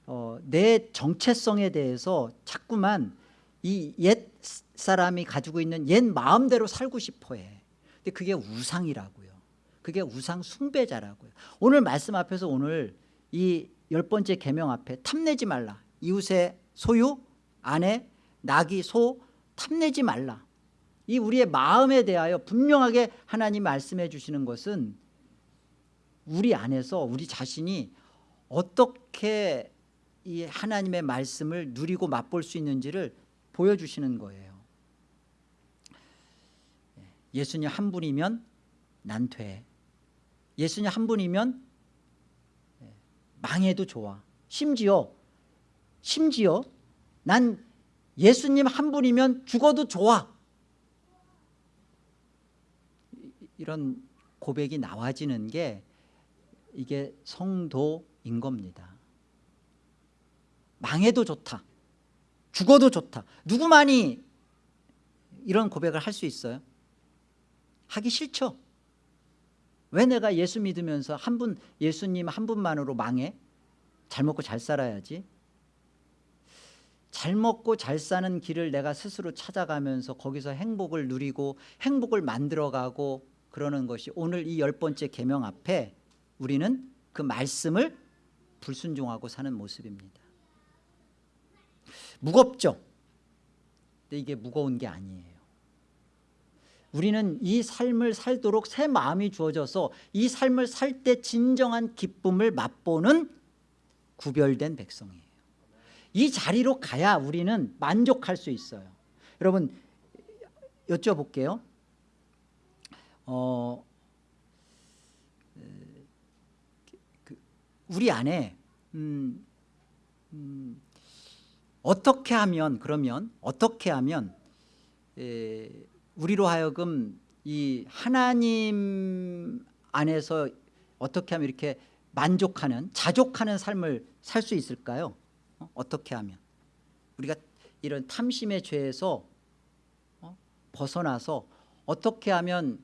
어, 내 정체성에 대해서 자꾸만 이 옛 사람이 가지고 있는 옛 마음대로 살고 싶어해. 근데 그게 우상이라고요. 그게 우상 숭배자라고요. 오늘 말씀 앞에서 오늘 이 열 번째 계명 앞에 탐내지 말라. 이웃의 소유 아내 낙이 소 탐내지 말라. 이 우리의 마음에 대하여 분명하게 하나님 말씀해 주시는 것은 우리 안에서 우리 자신이 어떻게 이 하나님의 말씀을 누리고 맛볼 수 있는지를 보여주시는 거예요. 예수님 한 분이면 난 돼. 예수님 한 분이면 망해도 좋아. 심지어 심지어 난 예수님 한 분이면 죽어도 좋아. 이- 이런 고백이 나와지는 게 이게 성도인 겁니다. 망해도 좋다. 죽어도 좋다. 누구만이 이런 고백을 할 수 있어요? 하기 싫죠. 왜 내가 예수 믿으면서 한 분 예수님 한 분만으로 망해? 잘 먹고 잘 살아야지. 잘 먹고 잘 사는 길을 내가 스스로 찾아가면서 거기서 행복을 누리고 행복을 만들어가고 그러는 것이 오늘 이 열 번째 계명 앞에 우리는 그 말씀을 불순종하고 사는 모습입니다. 무겁죠. 근데 이게 무거운 게 아니에요. 우리는 이 삶을 살도록 새 마음이 주어져서 이 삶을 살 때 진정한 기쁨을 맛보는 구별된 백성이에요. 이 자리로 가야 우리는 만족할 수 있어요. 여러분 여쭤볼게요. 어, 그, 우리 안에 음, 음, 어떻게 하면 그러면 어떻게 하면 에, 우리로 하여금 이 하나님 안에서 어떻게 하면 이렇게 만족하는 자족하는 삶을 살 수 있을까요? 어? 어떻게 하면 우리가 이런 탐심의 죄에서 어? 벗어나서 어떻게 하면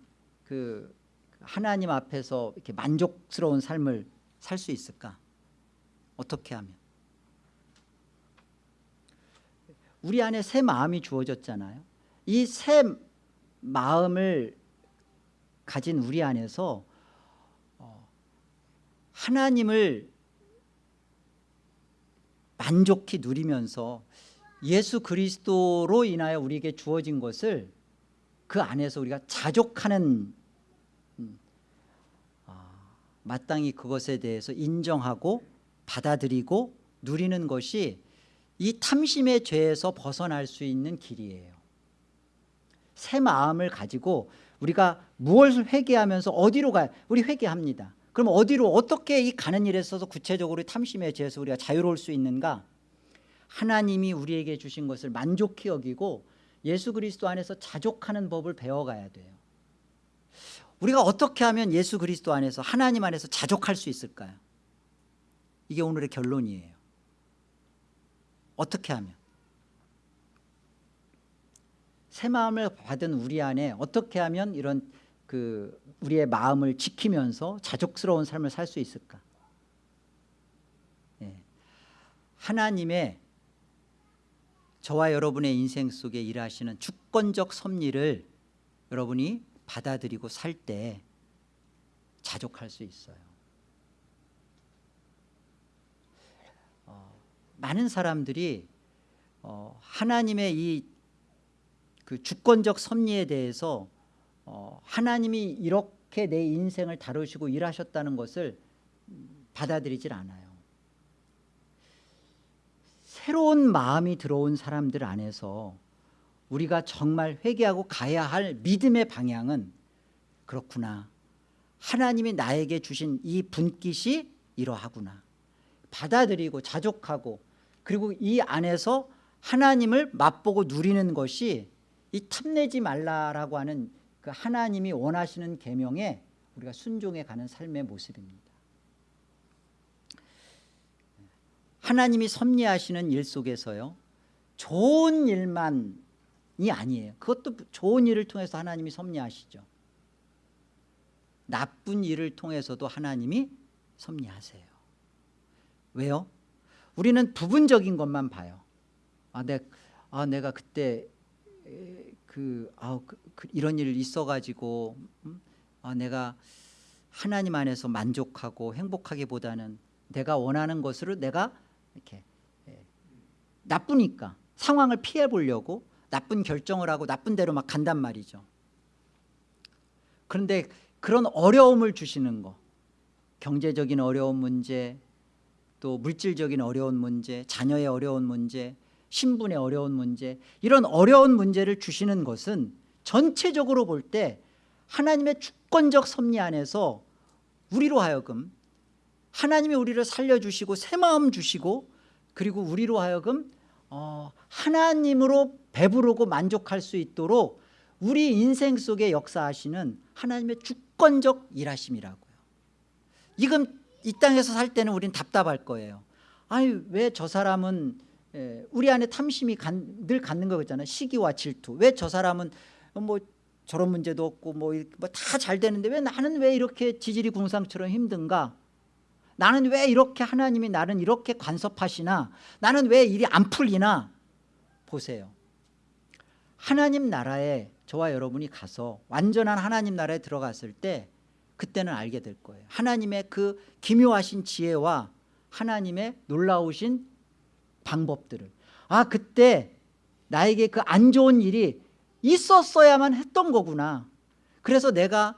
그 하나님 앞에서 이렇게 만족스러운 삶을 살 수 있을까? 어떻게 하면 우리 안에 새 마음이 주어졌잖아요. 이 새 마음을 가진 우리 안에서 어, 하나님을 만족히 누리면서 예수 그리스도로 인하여 우리에게 주어진 것을 그 안에서 우리가 자족하는 음, 아, 마땅히 그것에 대해서 인정하고 받아들이고 누리는 것이 이 탐심의 죄에서 벗어날 수 있는 길이에요. 새 마음을 가지고 우리가 무엇을 회개하면서 어디로 가요? 우리 회개합니다. 그럼 어디로 어떻게 이 가는 일에 있어서 구체적으로 탐심의 죄에서 우리가 자유로울 수 있는가? 하나님이 우리에게 주신 것을 만족히 여기고 예수 그리스도 안에서 자족하는 법을 배워가야 돼요. 우리가 어떻게 하면 예수 그리스도 안에서 하나님 안에서 자족할 수 있을까요? 이게 오늘의 결론이에요. 어떻게 하면? 새 마음을 받은 우리 안에 어떻게 하면 이런 그 우리의 마음을 지키면서 자족스러운 삶을 살 수 있을까? 예. 하나님의 저와 여러분의 인생 속에 일하시는 주권적 섭리를 여러분이 받아들이고 살 때 자족할 수 있어요. 어, 많은 사람들이 어, 하나님의 이 그 주권적 섭리에 대해서 어, 하나님이 이렇게 내 인생을 다루시고 일하셨다는 것을 받아들이질 않아요. 새로운 마음이 들어온 사람들 안에서 우리가 정말 회개하고 가야 할 믿음의 방향은 그렇구나. 하나님이 나에게 주신 이 분깃이 이러하구나. 받아들이고 자족하고 그리고 이 안에서 하나님을 맛보고 누리는 것이 이 탐내지 말라라고 하는 그 하나님이 원하시는 계명에 우리가 순종해 가는 삶의 모습입니다. 하나님이 섭리하시는 일 속에서요. 좋은 일만이 아니에요. 그것도 좋은 일을 통해서 하나님이 섭리하시죠. 나쁜 일을 통해서도 하나님이 섭리하세요. 왜요? 우리는 부분적인 것만 봐요. 아, 내, 아 내가 그때 그, 아, 그, 그 이런 일 있어가지고 음? 아, 내가 하나님 안에서 만족하고 행복하기보다는 내가 원하는 것으로 내가 이렇게 예, 나쁘니까 상황을 피해 보려고 나쁜 결정을 하고 나쁜 대로 막 간단 말이죠. 그런데 그런 어려움을 주시는 거 경제적인 어려운 문제 또 물질적인 어려운 문제, 자녀의 어려운 문제, 신분의 어려운 문제 이런 어려운 문제를 주시는 것은 전체적으로 볼 때 하나님의 주권적 섭리 안에서 우리로 하여금 하나님이 우리를 살려주시고 새 마음 주시고 그리고 우리로 하여금 어, 하나님으로 배부르고 만족할 수 있도록 우리 인생 속에 역사하시는 하나님의 주권적 일하심이라고요. 이건 이 땅에서 살 때는 우린 답답할 거예요. 아니 왜 저 사람은 예, 우리 안에 탐심이 간- 늘 갖는 거 있잖아요. 시기와 질투. 왜 저 사람은 뭐 저런 문제도 없고 뭐 다잘 되는데 왜 나는 왜 이렇게 지질이 궁상처럼 힘든가? 나는 왜 이렇게 하나님이 나를 이렇게 간섭하시나? 나는 왜 일이 안 풀리나? 보세요. 하나님 나라에 저와 여러분이 가서 완전한 하나님 나라에 들어갔을 때 그때는 알게 될 거예요. 하나님의 그 기묘하신 지혜와 하나님의 놀라우신 방법들을. 아 그때 나에게 그 안 좋은 일이 있었어야만 했던 거구나. 그래서 내가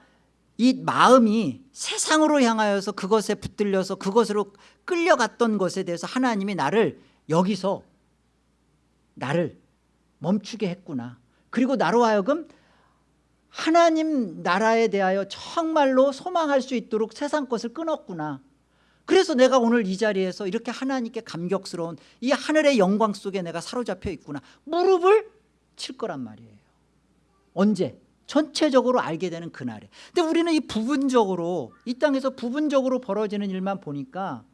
이 마음이 세상으로 향하여서 그것에 붙들려서 그것으로 끌려갔던 것에 대해서 하나님이 나를 여기서 나를 멈추게 했구나. 그리고 나로 하여금 하나님 나라에 대하여 정말로 소망할 수 있도록 세상 것을 끊었구나 그래서 내가 오늘 이 자리에서 이렇게 하나님께 감격스러운 이 하늘의 영광 속에 내가 사로잡혀 있구나 무릎을 칠 거란 말이에요 언제? 전체적으로 알게 되는 그날에 근데 우리는 이 부분적으로 이 땅에서 부분적으로 벌어지는 일만 보니까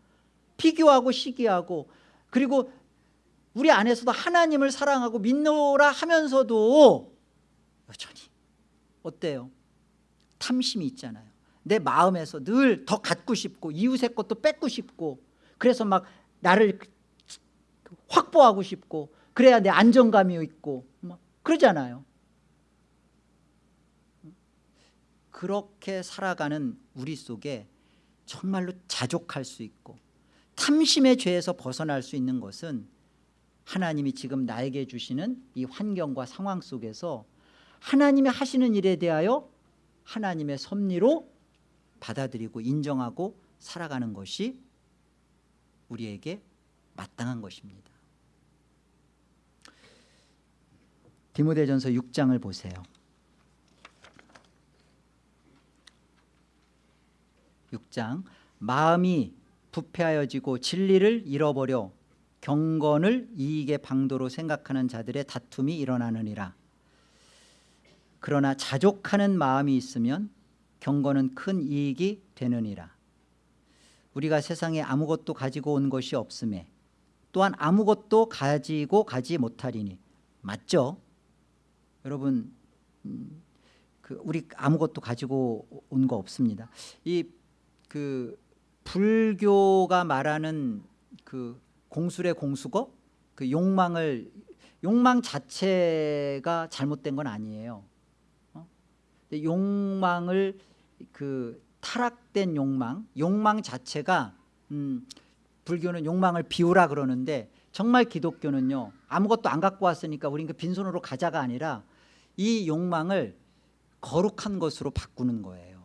비교하고 시기하고 그리고 우리 안에서도 하나님을 사랑하고 믿노라 하면서도 여전히 어때요? 탐심이 있잖아요 내 마음에서 늘 더 갖고 싶고 이웃의 것도 뺏고 싶고 그래서 막 나를 확보하고 싶고 그래야 내 안정감이 있고 막 그러잖아요. 그렇게 살아가는 우리 속에 정말로 자족할 수 있고 탐심의 죄에서 벗어날 수 있는 것은 하나님이 지금 나에게 주시는 이 환경과 상황 속에서 하나님이 하시는 일에 대하여 하나님의 섭리로 받아들이고 인정하고 살아가는 것이 우리에게 마땅한 것입니다. 디모데전서 6장을 보세요. 6장. 마음이 부패하여지고 진리를 잃어버려 경건을 이익의 방도로 생각하는 자들의 다툼이 일어나느니라. 그러나 자족하는 마음이 있으면 경건은 큰 이익이 되느니라. 우리가 세상에 아무것도 가지고 온 것이 없음에 또한 아무것도 가지고 가지 못하리니. 맞죠? 여러분 음, 그 우리 아무것도 가지고 온 거 없습니다. 이 그 불교가 말하는 그 공술의 공수거? 그 욕망을 욕망 자체가 잘못된 건 아니에요. 어? 욕망을 그 타락된 욕망 욕망 자체가 음, 불교는 욕망을 비우라 그러는데 정말 기독교는요 아무것도 안 갖고 왔으니까 우린 그 빈손으로 가자가 아니라 이 욕망을 거룩한 것으로 바꾸는 거예요.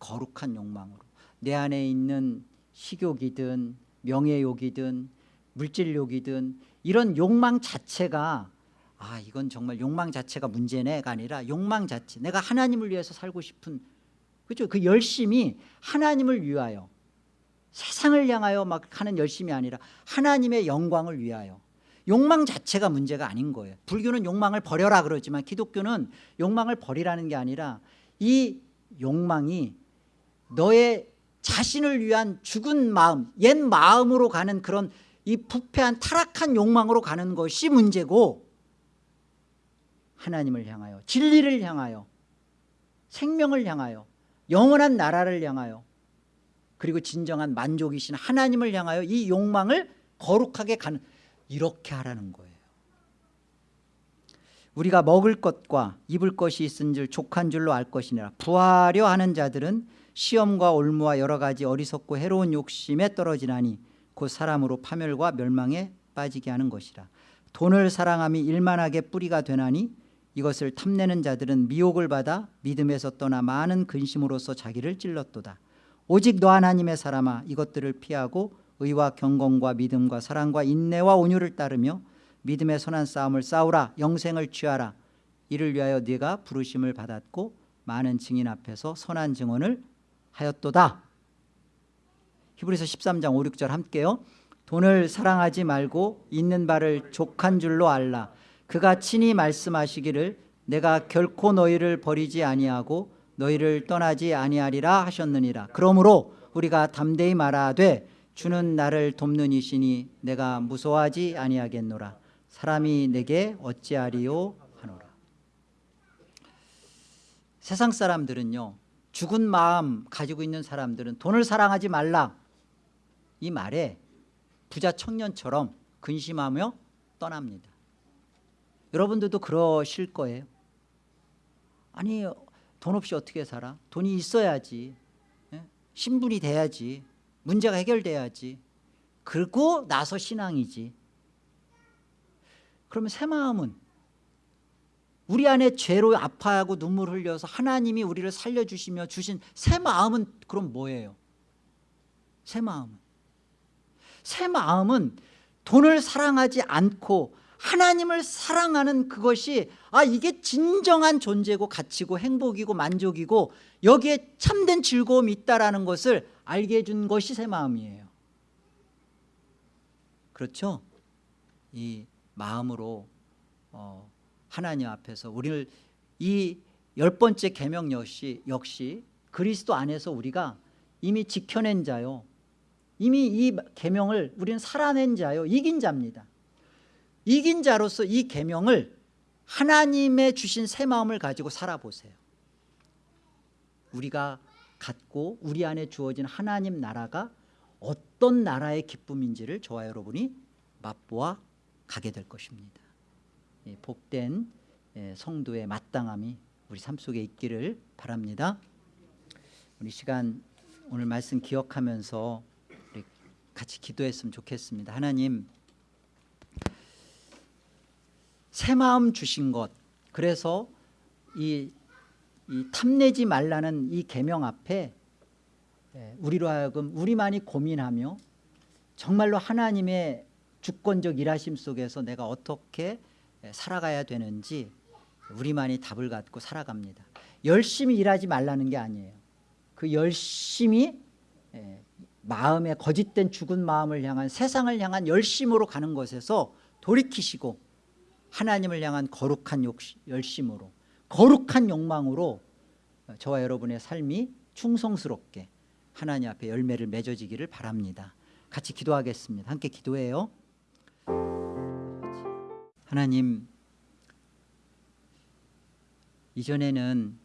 거룩한 욕망으로. 내 안에 있는 식욕이든 명예욕이든 물질욕이든 이런 욕망 자체가 아 이건 정말 욕망 자체가 문제네가 아니라 욕망 자체 내가 하나님을 위해서 살고 싶은 그렇죠? 그 열심이 하나님을 위하여 세상을 향하여 막 하는 열심이 아니라 하나님의 영광을 위하여. 욕망 자체가 문제가 아닌 거예요. 불교는 욕망을 버려라 그러지만 기독교는 욕망을 버리라는 게 아니라 이 욕망이 너의 자신을 위한 죽은 마음 옛 마음으로 가는 그런 이 부패한 타락한 욕망으로 가는 것이 문제고 하나님을 향하여 진리를 향하여 생명을 향하여 영원한 나라를 향하여 그리고 진정한 만족이신 하나님을 향하여 이 욕망을 거룩하게 가는 이렇게 하라는 거예요. 우리가 먹을 것과 입을 것이 있은 줄 족한 줄로 알 것이니라. 부하려 하는 자들은 시험과 올무와 여러 가지 어리석고 해로운 욕심에 떨어지나니 곧 사람으로 파멸과 멸망에 빠지게 하는 것이라. 돈을 사랑함이 일만하게 뿌리가 되나니 이것을 탐내는 자들은 미혹을 받아 믿음에서 떠나 많은 근심으로써 자기를 찔렀도다. 오직 너 하나님의 사람아 이것들을 피하고 의와 경건과 믿음과 사랑과 인내와 온유를 따르며 믿음의 선한 싸움을 싸우라 영생을 취하라. 이를 위하여 네가 부르심을 받았고 많은 증인 앞에서 선한 증언을 하였도다. 히브리서 13장 5, 6절 함께요. 돈을 사랑하지 말고 있는 바를 족한 줄로 알라 그가 친히 말씀하시기를 내가 결코 너희를 버리지 아니하고 너희를 떠나지 아니하리라 하셨느니라. 그러므로 우리가 담대히 말하되 주는 나를 돕는 이시니 내가 무서워하지 아니하겠노라. 사람이 내게 어찌하리요? 하노라. 세상 사람들은요 죽은 마음 가지고 있는 사람들은 돈을 사랑하지 말라. 이 말에 부자 청년처럼 근심하며 떠납니다 여러분들도 그러실 거예요. 아니 돈 없이 어떻게 살아? 돈이 있어야지. 예? 신분이 돼야지. 문제가 해결돼야지. 그리고 나서 신앙이지. 그러면 새 마음은 우리 안에 죄로 아파하고 눈물 흘려서 하나님이 우리를 살려주시며 주신 새 마음은 그럼 뭐예요? 새 마음은. 새 마음은 돈을 사랑하지 않고 하나님을 사랑하는 그것이 아 이게 진정한 존재고 가치고 행복이고 만족이고 여기에 참된 즐거움이 있다라는 것을 알게 해준 것이 새 마음이에요. 그렇죠? 이 마음으로 어, 하나님 앞에서 우리를 이 열 번째 계명 역시 역시 그리스도 안에서 우리가 이미 지켜낸 자요. 이미 이 계명을 우리는 살아낸 자요. 이긴 자입니다 이긴 자로서 이 계명을 하나님의 주신 새 마음을 가지고 살아보세요. 우리가 갖고 우리 안에 주어진 하나님 나라가 어떤 나라의 기쁨인지를 저와 여러분이 맛보아 가게 될 것입니다. 예, 복된 예, 성도의 마땅함이 우리 삶 속에 있기를 바랍니다. 우리 시간 오늘 말씀 기억하면서 같이 기도했으면 좋겠습니다. 하나님 새 마음 주신 것. 그래서 이, 이 탐내지 말라는 이 계명 앞에 예, 우리로 하여금 우리만이 고민하며 정말로 하나님의 주권적 일하심 속에서 내가 어떻게 살아가야 되는지 우리만이 답을 갖고 살아갑니다. 열심히 일하지 말라는 게 아니에요. 그 열심히 예, 마음의 거짓된 죽은 마음을 향한 세상을 향한 열심으로 가는 것에서 돌이키시고 하나님을 향한 거룩한 열심으로 거룩한 욕망으로 저와 여러분의 삶이 충성스럽게 하나님 앞에 열매를 맺어지기를 바랍니다. 같이 기도하겠습니다. 함께 기도해요. 하나님 이전에는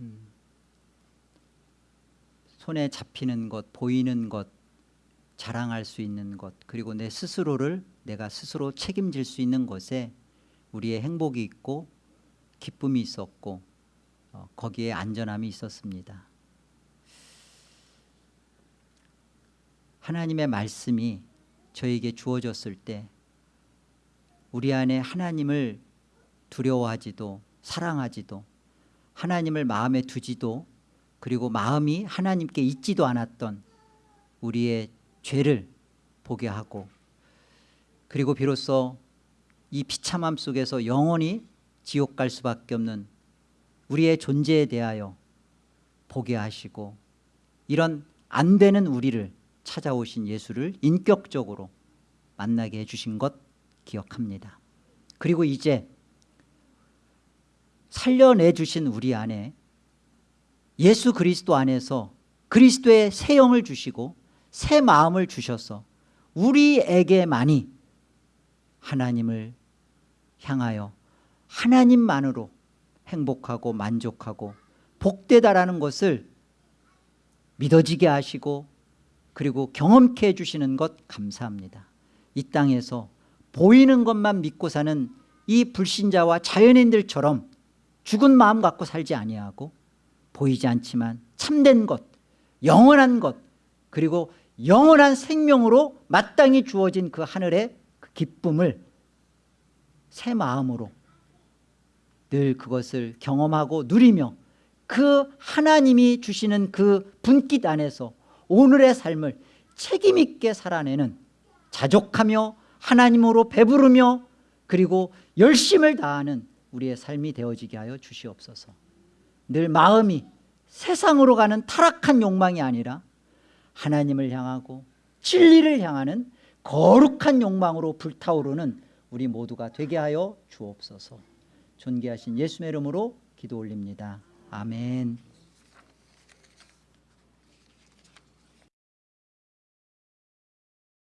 음, 손에 잡히는 것 보이는 것 자랑할 수 있는 것 그리고 내 스스로를 내가 스스로 책임질 수 있는 것에 우리의 행복이 있고 기쁨이 있었고 어, 거기에 안전함이 있었습니다. 하나님의 말씀이 저에게 주어졌을 때 우리 안에 하나님을 두려워하지도 사랑하지도 하나님을 마음에 두지도 그리고 마음이 하나님께 있지도 않았던 우리의 죄를 보게 하고 그리고 비로소 이 비참함 속에서 영원히 지옥 갈 수밖에 없는 우리의 존재에 대하여 보게 하시고 이런 안 되는 우리를 찾아오신 예수를 인격적으로 만나게 해주신 것 기억합니다. 그리고 이제 살려내 주신 우리 안에 예수 그리스도 안에서 그리스도의 새 영을 주시고 새 마음을 주셔서 우리에게만이 하나님을 향하여 하나님만으로 행복하고 만족하고 복되다라는 것을 믿어지게 하시고 그리고 경험케 해주시는 것 감사합니다. 이 땅에서 보이는 것만 믿고 사는 이 불신자와 자연인들처럼 죽은 마음 갖고 살지 아니하고 보이지 않지만 참된 것 영원한 것 그리고 영원한 생명으로 마땅히 주어진 그 하늘의 그 기쁨을 새 마음으로 늘 그것을 경험하고 누리며 그 하나님이 주시는 그 분깃 안에서 오늘의 삶을 책임 있게 살아내는 자족하며 하나님으로 배부르며 그리고 열심을 다하는 우리의 삶이 되어지게 하여 주시옵소서. 늘 마음이 세상으로 가는 타락한 욕망이 아니라 하나님을 향하고 진리를 향하는 거룩한 욕망으로 불타오르는 우리 모두가 되게 하여 주옵소서. 존귀하신 예수의 이름으로 기도 올립니다. 아멘